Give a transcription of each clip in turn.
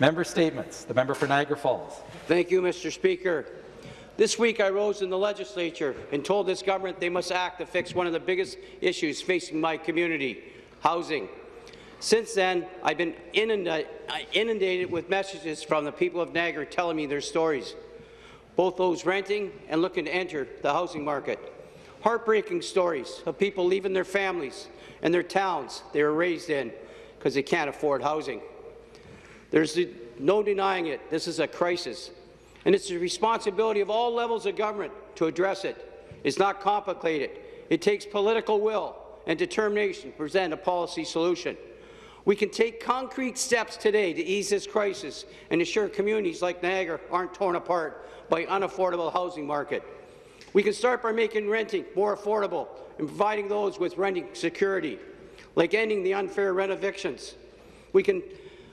Member statements. The member for Niagara Falls. Thank you, Mr. Speaker. This week, I rose in the legislature and told this government they must act to fix one of the biggest issues facing my community, housing. Since then, I've been inundated with messages from the people of Niagara telling me their stories, both those renting and looking to enter the housing market. Heartbreaking stories of people leaving their families and their towns they were raised in because they can't afford housing. There's no denying it. This is a crisis and it's the responsibility of all levels of government to address it. It's not complicated. It takes political will and determination to present a policy solution. We can take concrete steps today to ease this crisis and ensure communities like Niagara aren't torn apart by unaffordable housing market. We can start by making renting more affordable and providing those with renting security, like ending the unfair rent evictions. We can,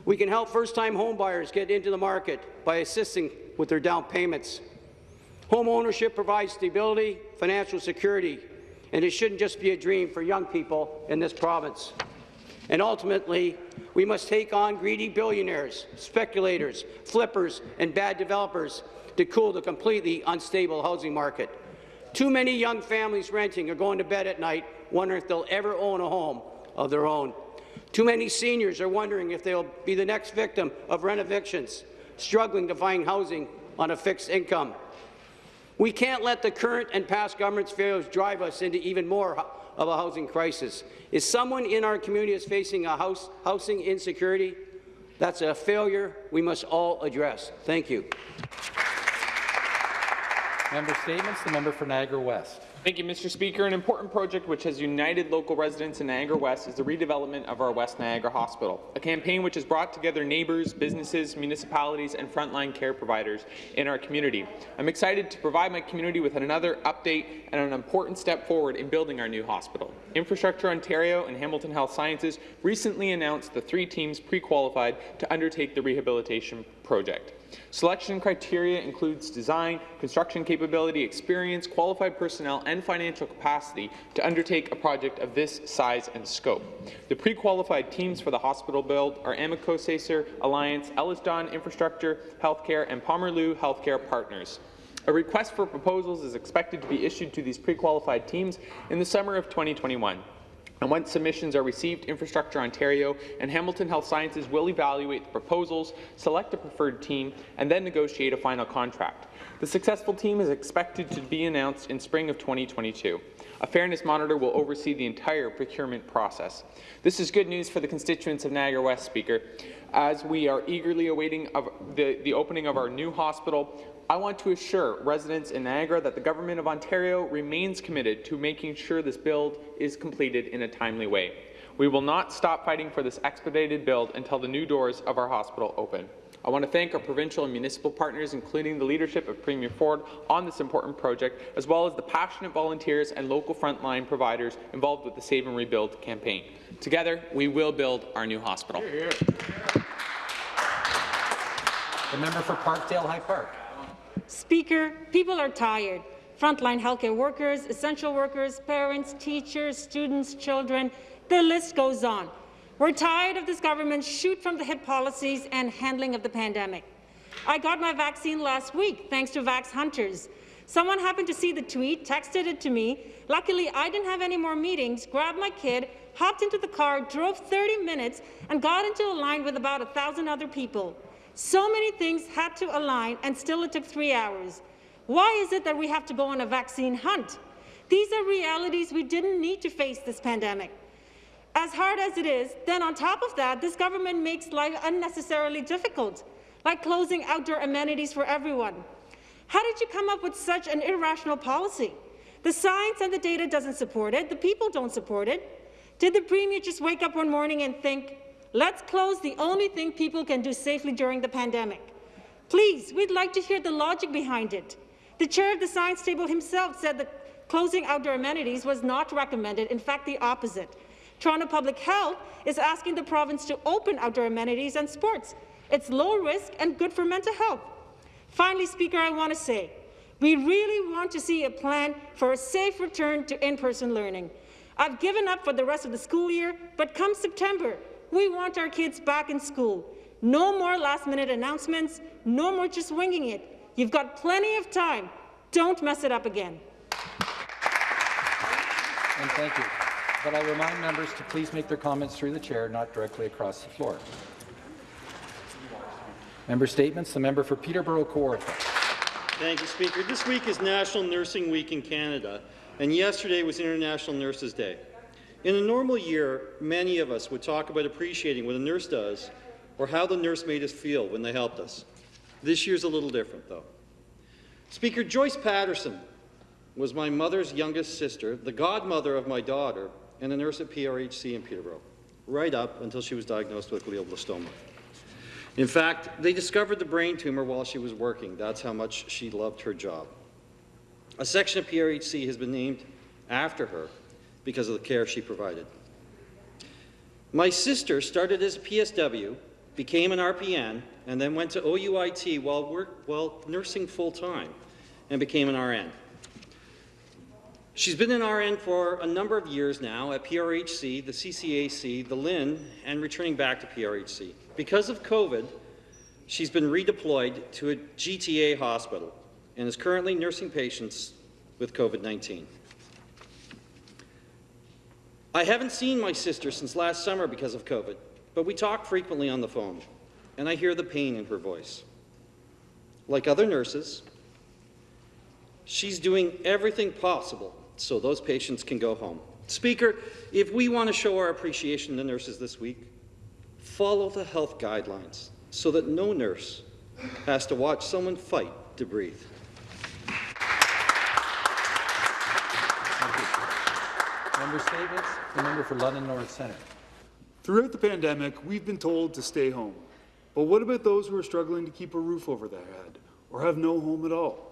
we can help first-time homebuyers get into the market by assisting with their down payments. Home ownership provides stability, financial security, and it shouldn't just be a dream for young people in this province. And ultimately, we must take on greedy billionaires, speculators, flippers, and bad developers to cool the completely unstable housing market. Too many young families renting are going to bed at night wondering if they'll ever own a home of their own. Too many seniors are wondering if they'll be the next victim of rent evictions struggling to find housing on a fixed income. We can't let the current and past government's failures drive us into even more of a housing crisis. If someone in our community is facing a house, housing insecurity, that's a failure we must all address. Thank you. Member statements. The member for Niagara West. Thank you, Mr. Speaker. An important project which has united local residents in Niagara West is the redevelopment of our West Niagara Hospital, a campaign which has brought together neighbours, businesses, municipalities and frontline care providers in our community. I'm excited to provide my community with another update and an important step forward in building our new hospital. Infrastructure Ontario and Hamilton Health Sciences recently announced the three teams pre-qualified to undertake the rehabilitation project. Selection criteria includes design, construction capability, experience, qualified personnel, and financial capacity to undertake a project of this size and scope. The pre-qualified teams for the hospital build are Amico Sacer Alliance, Ellis-Don Infrastructure Healthcare, and Pomerleau Healthcare Partners. A request for proposals is expected to be issued to these pre-qualified teams in the summer of 2021. And once submissions are received, Infrastructure Ontario and Hamilton Health Sciences will evaluate the proposals, select a preferred team, and then negotiate a final contract. The successful team is expected to be announced in spring of 2022. A fairness monitor will oversee the entire procurement process. This is good news for the constituents of Niagara West, Speaker. As we are eagerly awaiting the, the opening of our new hospital, I want to assure residents in Niagara that the Government of Ontario remains committed to making sure this build is completed in a timely way. We will not stop fighting for this expedited build until the new doors of our hospital open. I want to thank our provincial and municipal partners, including the leadership of Premier Ford, on this important project, as well as the passionate volunteers and local frontline providers involved with the Save and Rebuild campaign. Together, we will build our new hospital. The member for Parkdale High Park. Speaker, people are tired. Frontline healthcare workers, essential workers, parents, teachers, students, children, the list goes on. We're tired of this government's shoot-from-the-hip policies and handling of the pandemic. I got my vaccine last week, thanks to Vax Hunters. Someone happened to see the tweet, texted it to me. Luckily, I didn't have any more meetings, grabbed my kid, hopped into the car, drove 30 minutes, and got into a line with about a 1,000 other people. So many things had to align, and still it took three hours. Why is it that we have to go on a vaccine hunt? These are realities we didn't need to face this pandemic. As hard as it is, then on top of that, this government makes life unnecessarily difficult, like closing outdoor amenities for everyone. How did you come up with such an irrational policy? The science and the data doesn't support it. The people don't support it. Did the Premier just wake up one morning and think, Let's close the only thing people can do safely during the pandemic. Please, we'd like to hear the logic behind it. The chair of the science table himself said that closing outdoor amenities was not recommended, in fact the opposite. Toronto Public Health is asking the province to open outdoor amenities and sports. It's low risk and good for mental health. Finally, Speaker, I want to say, we really want to see a plan for a safe return to in-person learning. I've given up for the rest of the school year, but come September, we want our kids back in school. No more last-minute announcements. No more just winging it. You've got plenty of time. Don't mess it up again. And thank you. But I remind members to please make their comments through the chair, not directly across the floor. Member statements. The member for Peterborough Court. Thank you, Speaker. This week is National Nursing Week in Canada, and yesterday was International Nurses Day. In a normal year, many of us would talk about appreciating what a nurse does or how the nurse made us feel when they helped us. This year's a little different, though. Speaker Joyce Patterson was my mother's youngest sister, the godmother of my daughter, and a nurse at PRHC in Peterborough, right up until she was diagnosed with glioblastoma. In fact, they discovered the brain tumor while she was working. That's how much she loved her job. A section of PRHC has been named after her because of the care she provided. My sister started as a PSW, became an RPN, and then went to OUIT while, work, while nursing full-time and became an RN. She's been an RN for a number of years now at PRHC, the CCAC, the LHIN, and returning back to PRHC. Because of COVID, she's been redeployed to a GTA hospital and is currently nursing patients with COVID-19. I haven't seen my sister since last summer because of COVID, but we talk frequently on the phone, and I hear the pain in her voice. Like other nurses, she's doing everything possible so those patients can go home. Speaker, if we want to show our appreciation to nurses this week, follow the health guidelines so that no nurse has to watch someone fight to breathe. Member statements. The member for London North Centre. Throughout the pandemic, we've been told to stay home. But what about those who are struggling to keep a roof over their head or have no home at all?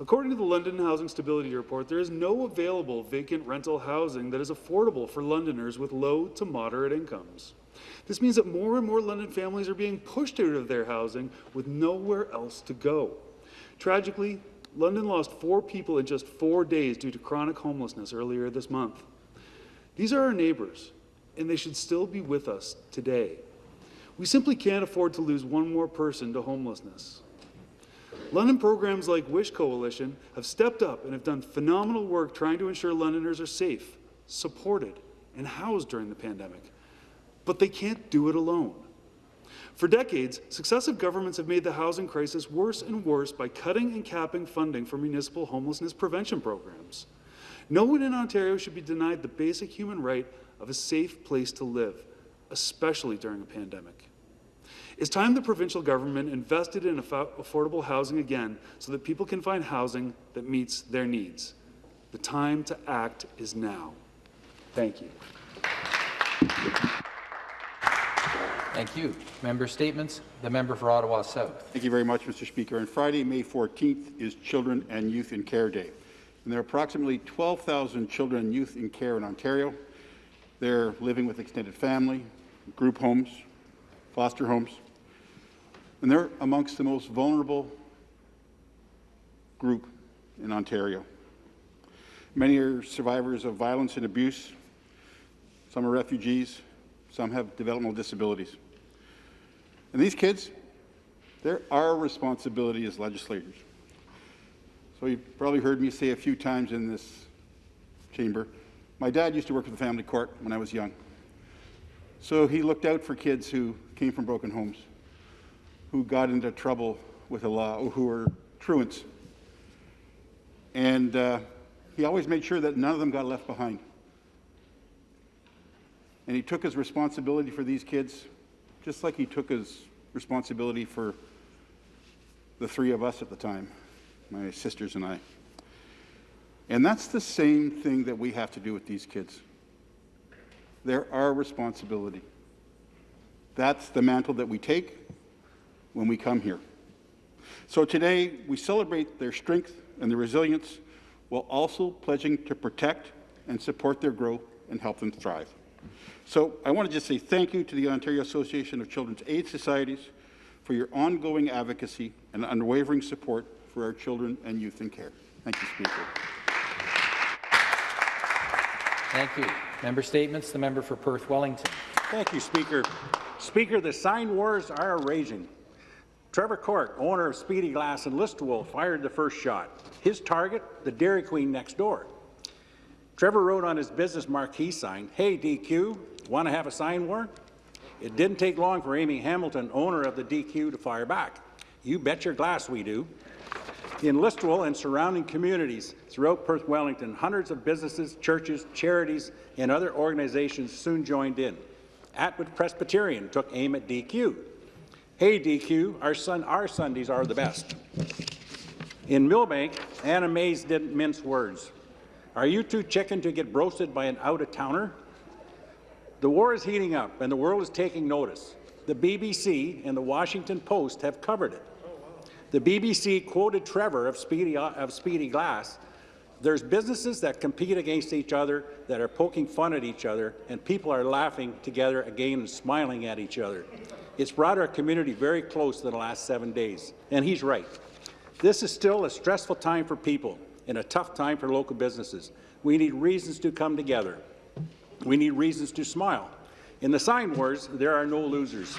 According to the London Housing Stability Report, there is no available vacant rental housing that is affordable for Londoners with low to moderate incomes. This means that more and more London families are being pushed out of their housing with nowhere else to go. Tragically, London lost four people in just four days due to chronic homelessness earlier this month. These are our neighbours, and they should still be with us today. We simply can't afford to lose one more person to homelessness. London programs like Wish Coalition have stepped up and have done phenomenal work trying to ensure Londoners are safe, supported, and housed during the pandemic. But they can't do it alone. For decades, successive governments have made the housing crisis worse and worse by cutting and capping funding for municipal homelessness prevention programs. No one in Ontario should be denied the basic human right of a safe place to live, especially during a pandemic. It's time the provincial government invested in affordable housing again so that people can find housing that meets their needs. The time to act is now. Thank you. Thank you. Member statements. The member for Ottawa South. Thank you very much, Mr. Speaker. On Friday, May 14th, is Children and Youth in Care Day. And there are approximately 12,000 children and youth in care in Ontario. They're living with extended family, group homes, foster homes, and they're amongst the most vulnerable group in Ontario. Many are survivors of violence and abuse. Some are refugees. Some have developmental disabilities. And these kids, they're our responsibility as legislators. So you've probably heard me say a few times in this chamber, my dad used to work for the family court when I was young. So he looked out for kids who came from broken homes, who got into trouble with the law, who were truants. And uh, he always made sure that none of them got left behind. And he took his responsibility for these kids just like he took his responsibility for the three of us at the time, my sisters and I. And that's the same thing that we have to do with these kids. They're our responsibility. That's the mantle that we take when we come here. So today, we celebrate their strength and their resilience while also pledging to protect and support their growth and help them thrive. So I want to just say thank you to the Ontario Association of Children's Aid Societies for your ongoing advocacy and unwavering support for our children and youth in care. Thank you, Speaker. Thank you. Member statements. The member for Perth Wellington. Thank you, Speaker. Speaker, the sign wars are raging. Trevor Cork, owner of Speedy Glass in Listowel, fired the first shot. His target, the Dairy Queen next door. Trevor wrote on his business marquee sign, Hey DQ, want to have a sign war? It didn't take long for Amy Hamilton, owner of the DQ, to fire back. You bet your glass we do. In Listowel and surrounding communities throughout Perth Wellington, hundreds of businesses, churches, charities, and other organizations soon joined in. Atwood Presbyterian took aim at DQ. Hey DQ, our, sun, our Sundays are the best. In Millbank, Anna Mae's didn't mince words. Are you too chicken to get roasted by an out-of-towner? The war is heating up, and the world is taking notice. The BBC and the Washington Post have covered it. The BBC quoted Trevor of Speedy, of Speedy Glass. There's businesses that compete against each other, that are poking fun at each other, and people are laughing together again and smiling at each other. It's brought our community very close in the last seven days, and he's right. This is still a stressful time for people and a tough time for local businesses. We need reasons to come together. We need reasons to smile. In the sign wars, there are no losers.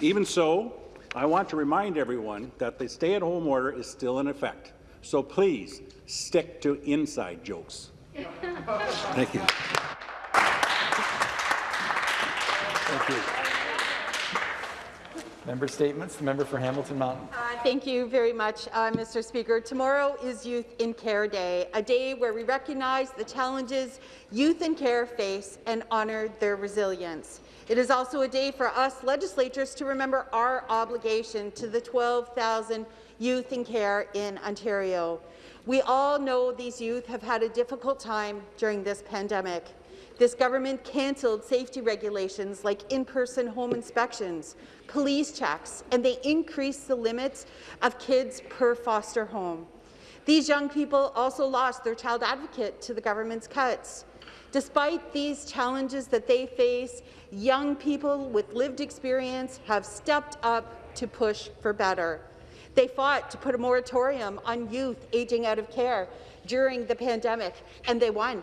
Even so, I want to remind everyone that the stay-at-home order is still in effect. So please, stick to inside jokes. Thank you. Thank you. Member statements. The member for Hamilton Mountain. Uh, thank you very much, uh, Mr. Speaker. Tomorrow is Youth in Care Day, a day where we recognize the challenges youth in care face and honour their resilience. It is also a day for us legislators to remember our obligation to the 12,000 youth in care in Ontario. We all know these youth have had a difficult time during this pandemic. This government cancelled safety regulations like in-person home inspections, police checks, and they increased the limits of kids per foster home. These young people also lost their child advocate to the government's cuts. Despite these challenges that they face, young people with lived experience have stepped up to push for better. They fought to put a moratorium on youth aging out of care during the pandemic, and they won.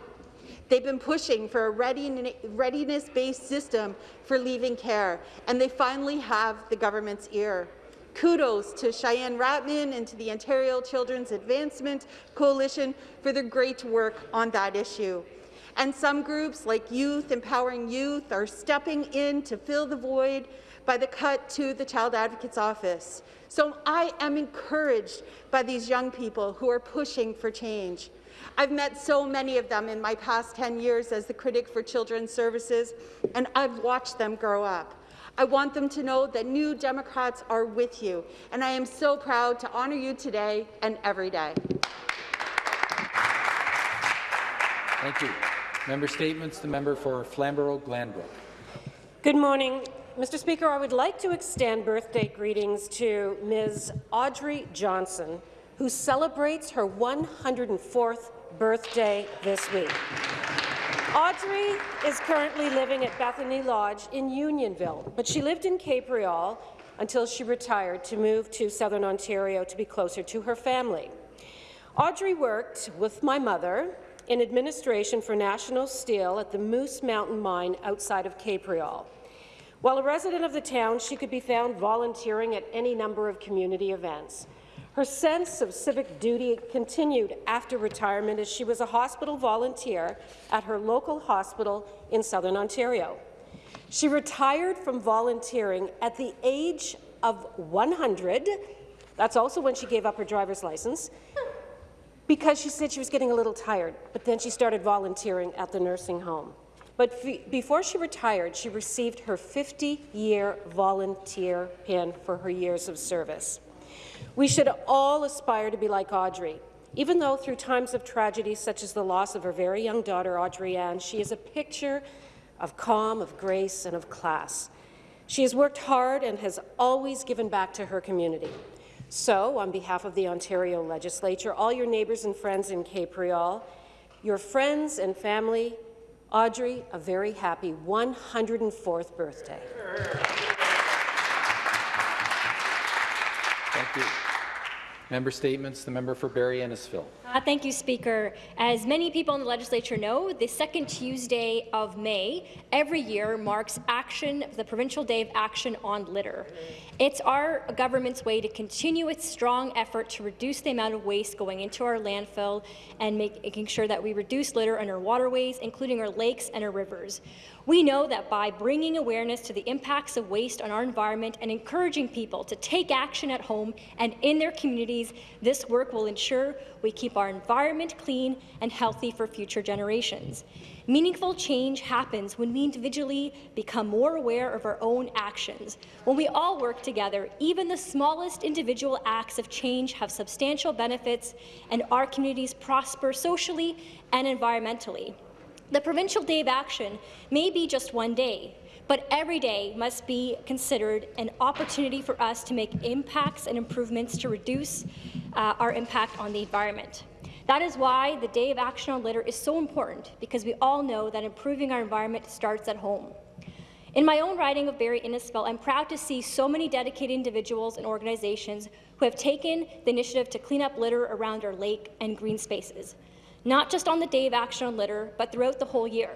They've been pushing for a readiness-based system for leaving care, and they finally have the government's ear. Kudos to Cheyenne Ratnam and to the Ontario Children's Advancement Coalition for their great work on that issue. And some groups, like Youth Empowering Youth, are stepping in to fill the void by the cut to the Child Advocate's Office. So I am encouraged by these young people who are pushing for change. I've met so many of them in my past 10 years as the critic for Children's Services, and I've watched them grow up. I want them to know that New Democrats are with you, and I am so proud to honour you today and every day. Thank you. Member statements. The member for Flamborough-Glanbrook. Good morning. Mr. Speaker, I would like to extend birthday greetings to Ms. Audrey Johnson, who celebrates her 104th birthday this week. Audrey is currently living at Bethany Lodge in Unionville, but she lived in Capreol until she retired to move to Southern Ontario to be closer to her family. Audrey worked with my mother in administration for National Steel at the Moose Mountain Mine outside of Capreol. While a resident of the town, she could be found volunteering at any number of community events. Her sense of civic duty continued after retirement as she was a hospital volunteer at her local hospital in Southern Ontario. She retired from volunteering at the age of 100. That's also when she gave up her driver's license because she said she was getting a little tired, but then she started volunteering at the nursing home. But before she retired, she received her 50-year volunteer pin for her years of service. We should all aspire to be like Audrey. Even though through times of tragedy such as the loss of her very young daughter, Audrey Ann, she is a picture of calm, of grace, and of class. She has worked hard and has always given back to her community. So, on behalf of the Ontario Legislature, all your neighbours and friends in Capreol, your friends and family, Audrey, a very happy 104th birthday. Thank you. Member statements. The member for Barrie Innisfil. Uh, thank you, Speaker. As many people in the legislature know, the second Tuesday of May every year marks action, the Provincial Day of Action on Litter. It's our government's way to continue its strong effort to reduce the amount of waste going into our landfill and make, making sure that we reduce litter in our waterways, including our lakes and our rivers. We know that by bringing awareness to the impacts of waste on our environment and encouraging people to take action at home and in their communities, this work will ensure we keep our environment clean and healthy for future generations. Meaningful change happens when we individually become more aware of our own actions. When we all work together, even the smallest individual acts of change have substantial benefits and our communities prosper socially and environmentally. The Provincial Day of Action may be just one day, but every day must be considered an opportunity for us to make impacts and improvements to reduce uh, our impact on the environment. That is why the Day of Action on Litter is so important, because we all know that improving our environment starts at home. In my own riding of Barrie Innisfil, I'm proud to see so many dedicated individuals and organizations who have taken the initiative to clean up litter around our lake and green spaces not just on the Day of Action on Litter, but throughout the whole year.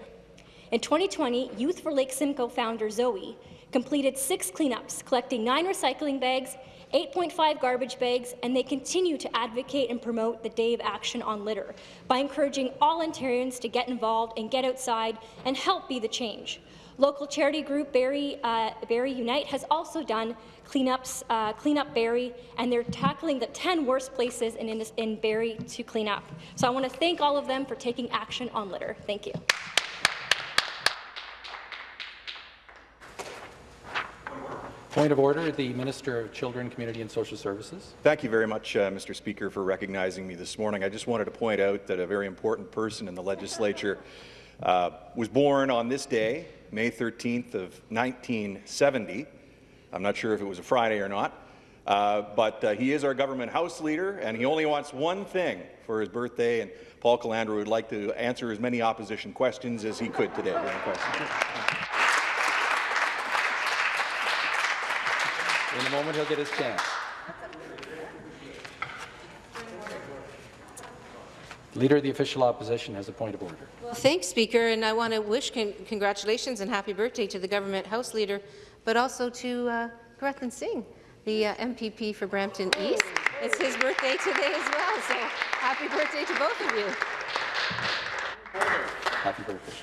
In 2020, Youth for Lake Simcoe founder Zoe completed six cleanups, collecting nine recycling bags, 8.5 garbage bags, and they continue to advocate and promote the Day of Action on Litter by encouraging all Ontarians to get involved and get outside and help be the change. Local charity group Barrie, uh, Barrie Unite has also done cleanups, uh, clean up Barrie, and they're tackling the 10 worst places in, in, in Barrie to clean up. So I want to thank all of them for taking action on litter. Thank you. Point of order, the Minister of Children, Community and Social Services. Thank you very much, uh, Mr. Speaker, for recognizing me this morning. I just wanted to point out that a very important person in the legislature uh, was born on this day, May 13th of 1970. I'm not sure if it was a Friday or not, uh, but uh, he is our government House Leader, and he only wants one thing for his birthday, and Paul Calandra would like to answer as many opposition questions as he could today. In a moment, he'll get his chance. Leader of the Official Opposition has a point of order. Well, thanks, Speaker, and I want to wish con congratulations and happy birthday to the Government House Leader, but also to uh, Gurratan Singh, the uh, MPP for Brampton East. It's his birthday today as well, so happy birthday to both of you. Happy birthday.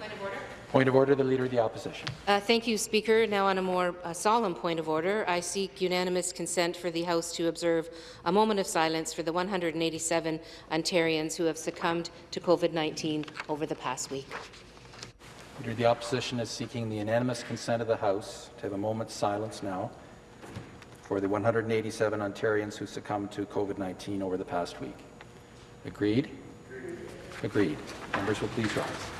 Point of order, Point of order, the Leader of the Opposition. Uh, thank you, Speaker. Now on a more uh, solemn point of order, I seek unanimous consent for the House to observe a moment of silence for the 187 Ontarians who have succumbed to COVID-19 over the past week. Leader of the Opposition is seeking the unanimous consent of the House to have a moment's silence now for the 187 Ontarians who succumbed to COVID-19 over the past week. Agreed? Agreed. Members will please rise.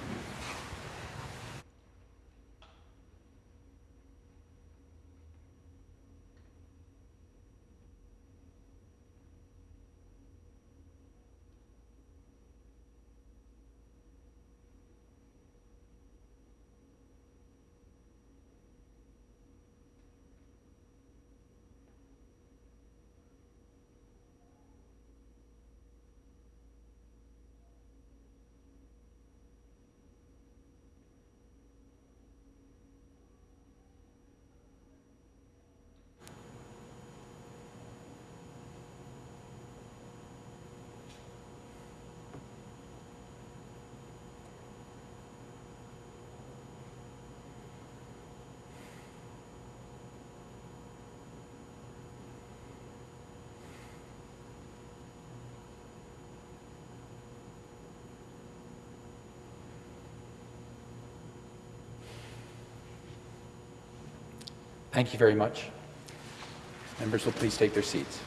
Thank you very much. Members will please take their seats.